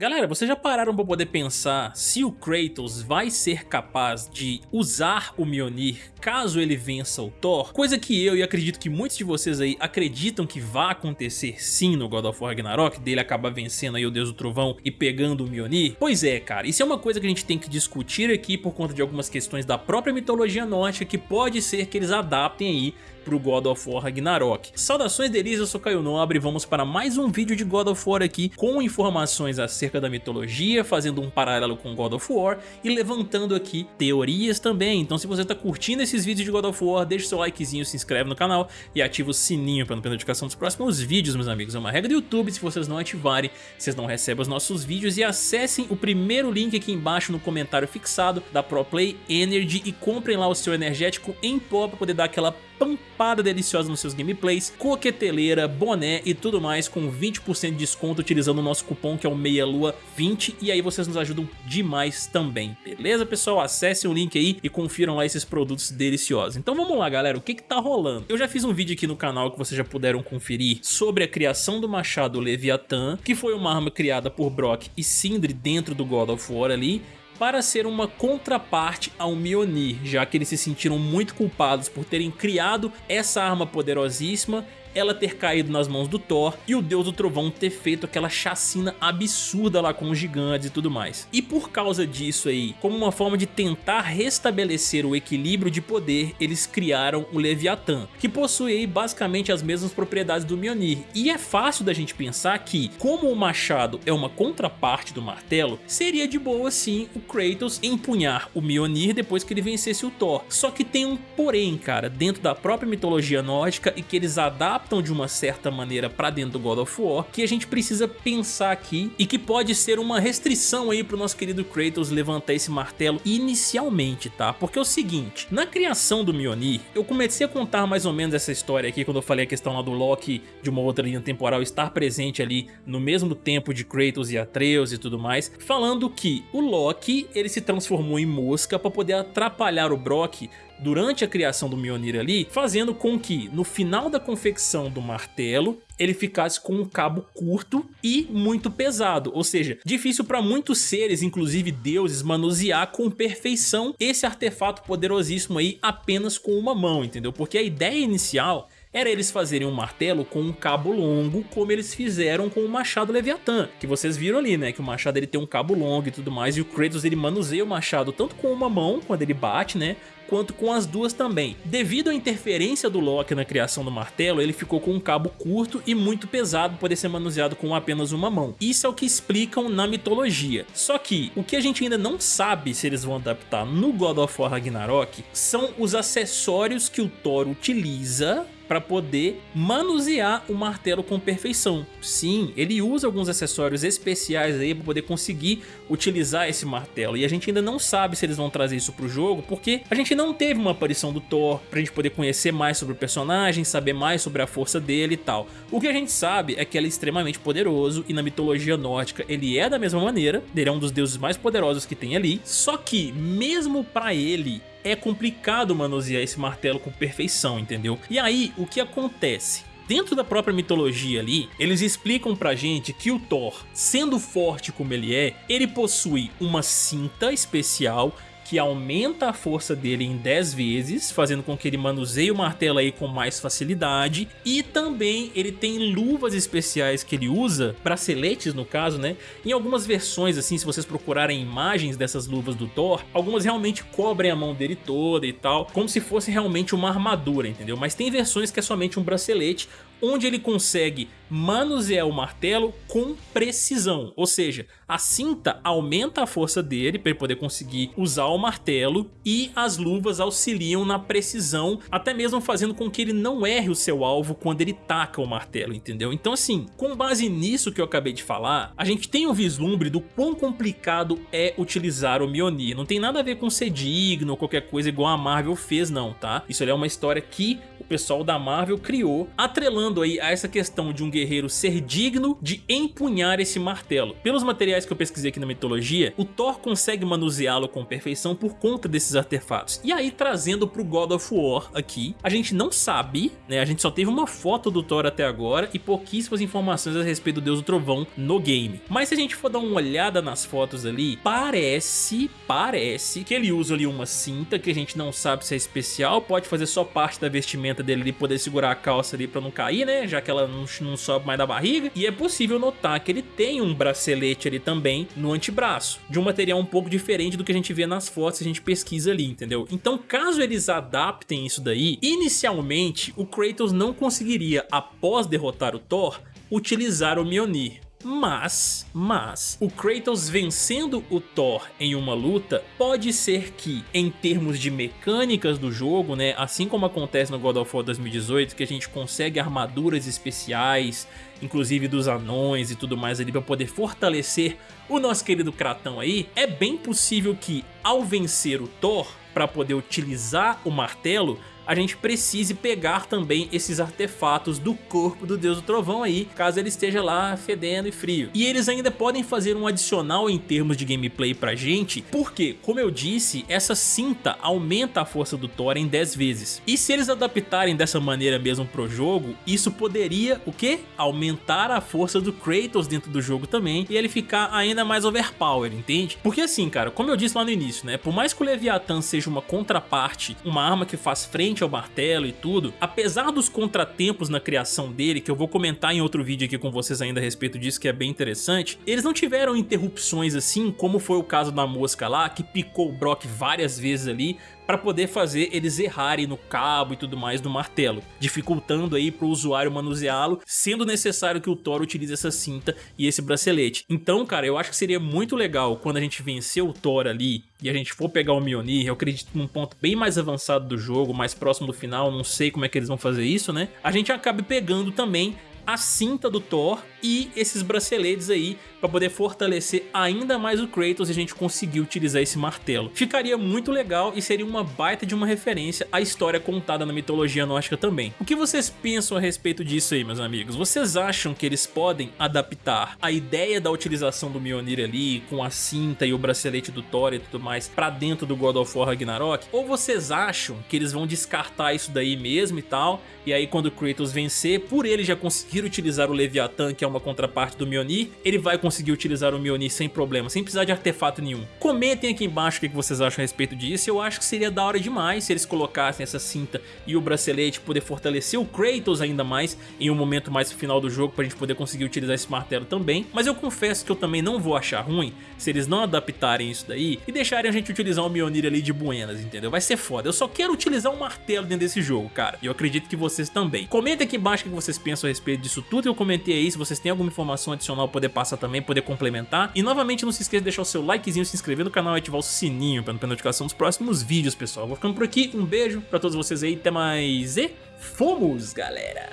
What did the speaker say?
Galera, vocês já pararam para poder pensar se o Kratos vai ser capaz de usar o Mjolnir caso ele vença o Thor? Coisa que eu e acredito que muitos de vocês aí acreditam que vai acontecer sim no God of War Ragnarok, dele acabar vencendo aí o Deus do Trovão e pegando o Mjolnir? Pois é, cara, isso é uma coisa que a gente tem que discutir aqui por conta de algumas questões da própria mitologia nórdica que pode ser que eles adaptem aí pro God of War Ragnarok. Saudações delícias, eu sou Caio Nobre e vamos para mais um vídeo de God of War aqui com informações acerca da mitologia, fazendo um paralelo com God of War e levantando aqui teorias também. Então se você tá curtindo esses vídeos de God of War, deixa seu likezinho, se inscreve no canal e ativa o sininho para não perder notificação dos próximos vídeos, meus amigos. É uma regra do YouTube, se vocês não ativarem, vocês não recebem os nossos vídeos e acessem o primeiro link aqui embaixo no comentário fixado da ProPlay Energy e comprem lá o seu energético em pó para poder dar aquela pampada deliciosa nos seus gameplays, coqueteleira, boné e tudo mais com 20% de desconto utilizando o nosso cupom que é o MEIALUA20 e aí vocês nos ajudam demais também, beleza pessoal? Acessem o link aí e confiram lá esses produtos deliciosos. Então vamos lá galera, o que que tá rolando? Eu já fiz um vídeo aqui no canal que vocês já puderam conferir sobre a criação do machado Leviathan, que foi uma arma criada por Brock e Sindri dentro do God of War ali, para ser uma contraparte ao Mjolnir, já que eles se sentiram muito culpados por terem criado essa arma poderosíssima ela ter caído nas mãos do Thor e o Deus do Trovão ter feito aquela chacina absurda lá com os gigantes e tudo mais. E por causa disso aí, como uma forma de tentar restabelecer o equilíbrio de poder, eles criaram o Leviatã, que possui aí basicamente as mesmas propriedades do Mjolnir. E é fácil da gente pensar que, como o machado é uma contraparte do martelo, seria de boa sim o Kratos empunhar o Mjolnir depois que ele vencesse o Thor. Só que tem um porém, cara, dentro da própria mitologia nórdica e que eles adaptam adaptam de uma certa maneira para dentro do God of War que a gente precisa pensar aqui e que pode ser uma restrição aí pro nosso querido Kratos levantar esse martelo inicialmente, tá? Porque é o seguinte, na criação do Mjolnir, eu comecei a contar mais ou menos essa história aqui quando eu falei a questão lá do Loki de uma outra linha temporal estar presente ali no mesmo tempo de Kratos e Atreus e tudo mais, falando que o Loki ele se transformou em mosca para poder atrapalhar o Brock durante a criação do Mjolnir ali, fazendo com que no final da confecção do martelo ele ficasse com um cabo curto e muito pesado, ou seja, difícil para muitos seres, inclusive deuses, manusear com perfeição esse artefato poderosíssimo aí apenas com uma mão, entendeu? Porque a ideia inicial era eles fazerem um martelo com um cabo longo, como eles fizeram com o machado Leviatã, que vocês viram ali, né, que o machado ele tem um cabo longo e tudo mais, e o Kratos ele manuseia o machado tanto com uma mão, quando ele bate, né, quanto com as duas também. Devido à interferência do Loki na criação do martelo, ele ficou com um cabo curto e muito pesado poder ser manuseado com apenas uma mão. Isso é o que explicam na mitologia. Só que o que a gente ainda não sabe se eles vão adaptar no God of War Ragnarok são os acessórios que o Thor utiliza para poder manusear o martelo com perfeição. Sim, ele usa alguns acessórios especiais aí para poder conseguir utilizar esse martelo e a gente ainda não sabe se eles vão trazer isso pro jogo porque a gente não teve uma aparição do Thor pra gente poder conhecer mais sobre o personagem, saber mais sobre a força dele e tal. O que a gente sabe é que ele é extremamente poderoso e na mitologia nórdica ele é da mesma maneira, ele é um dos deuses mais poderosos que tem ali, só que mesmo para ele é complicado manusear esse martelo com perfeição, entendeu? E aí, o que acontece? Dentro da própria mitologia ali, eles explicam pra gente que o Thor, sendo forte como ele é, ele possui uma cinta especial que aumenta a força dele em 10 vezes, fazendo com que ele manuseie o martelo aí com mais facilidade. E também ele tem luvas especiais que ele usa, braceletes no caso, né? Em algumas versões, assim, se vocês procurarem imagens dessas luvas do Thor, algumas realmente cobrem a mão dele toda e tal, como se fosse realmente uma armadura, entendeu? Mas tem versões que é somente um bracelete, onde ele consegue manusear o martelo com precisão, ou seja, a cinta aumenta a força dele para ele poder conseguir usar o martelo e as luvas auxiliam na precisão, até mesmo fazendo com que ele não erre o seu alvo quando ele taca o martelo, entendeu? Então assim, com base nisso que eu acabei de falar, a gente tem um vislumbre do quão complicado é utilizar o Mjolnir, não tem nada a ver com ser digno ou qualquer coisa igual a Marvel fez não, tá? Isso é uma história que pessoal da Marvel criou, atrelando aí a essa questão de um guerreiro ser digno de empunhar esse martelo. Pelos materiais que eu pesquisei aqui na mitologia, o Thor consegue manuseá-lo com perfeição por conta desses artefatos. E aí trazendo pro God of War aqui, a gente não sabe, né, a gente só teve uma foto do Thor até agora e pouquíssimas informações a respeito do Deus do Trovão no game. Mas se a gente for dar uma olhada nas fotos ali, parece, parece que ele usa ali uma cinta que a gente não sabe se é especial, pode fazer só parte da vestimenta dele ali, poder segurar a calça ali pra não cair, né, já que ela não, não sobe mais da barriga. E é possível notar que ele tem um bracelete ali também no antebraço, de um material um pouco diferente do que a gente vê nas fotos, a gente pesquisa ali, entendeu? Então caso eles adaptem isso daí, inicialmente o Kratos não conseguiria, após derrotar o Thor, utilizar o Mjolnir. Mas, mas, o Kratos vencendo o Thor em uma luta pode ser que, em termos de mecânicas do jogo, né, assim como acontece no God of War 2018, que a gente consegue armaduras especiais, inclusive dos anões e tudo mais ali para poder fortalecer o nosso querido Kratão aí, é bem possível que ao vencer o Thor, para poder utilizar o martelo, a gente precise pegar também esses artefatos do corpo do Deus do Trovão aí, caso ele esteja lá fedendo e frio. E eles ainda podem fazer um adicional em termos de gameplay pra gente, porque, como eu disse, essa cinta aumenta a força do Thor em 10 vezes. E se eles adaptarem dessa maneira mesmo pro jogo, isso poderia, o quê? Aumentar a força do Kratos dentro do jogo também, e ele ficar ainda mais overpower, entende? Porque assim, cara, como eu disse lá no início, né, por mais que o Leviathan seja uma contraparte, uma arma que faz frente ao martelo e tudo, apesar dos contratempos na criação dele, que eu vou comentar em outro vídeo aqui com vocês ainda a respeito disso, que é bem interessante, eles não tiveram interrupções assim, como foi o caso da mosca lá, que picou o Brock várias vezes ali, para poder fazer eles errarem no cabo e tudo mais do martelo, dificultando aí para o usuário manuseá-lo, sendo necessário que o Thor utilize essa cinta e esse bracelete. Então, cara, eu acho que seria muito legal quando a gente vencer o Thor ali e a gente for pegar o Mjolnir, eu acredito num ponto bem mais avançado do jogo, mais próximo do final, não sei como é que eles vão fazer isso, né? A gente acabe pegando também a cinta do Thor e esses braceletes aí para poder fortalecer ainda mais o Kratos e a gente conseguir utilizar esse martelo. Ficaria muito legal e seria uma baita de uma referência à história contada na mitologia nórdica também. O que vocês pensam a respeito disso aí, meus amigos? Vocês acham que eles podem adaptar a ideia da utilização do Mjolnir ali, com a cinta e o bracelete do Thor e tudo mais, para dentro do God of War Ragnarok? Ou vocês acham que eles vão descartar isso daí mesmo e tal, e aí quando o Kratos vencer, por ele já conseguir utilizar o Leviathan, que é uma contraparte do Mjolnir, ele vai conseguir utilizar o Mjolnir sem problema, sem precisar de artefato nenhum. Comentem aqui embaixo o que vocês acham a respeito disso, eu acho que seria da hora demais se eles colocassem essa cinta e o bracelete, poder fortalecer o Kratos ainda mais em um momento mais final do jogo, pra gente poder conseguir utilizar esse martelo também, mas eu confesso que eu também não vou achar ruim se eles não adaptarem isso daí e deixarem a gente utilizar o Mjolnir ali de buenas, entendeu? Vai ser foda, eu só quero utilizar um martelo dentro desse jogo, cara, e eu acredito que vocês também. Comentem aqui embaixo o que vocês pensam a respeito disso tudo, eu comentei aí, se vocês têm alguma informação adicional poder passar também, poder complementar. E novamente não se esqueça de deixar o seu likezinho, se inscrever no canal e ativar o sininho para não perder notificação dos próximos vídeos, pessoal. Vou ficando por aqui, um beijo pra todos vocês aí, até mais e fomos, galera!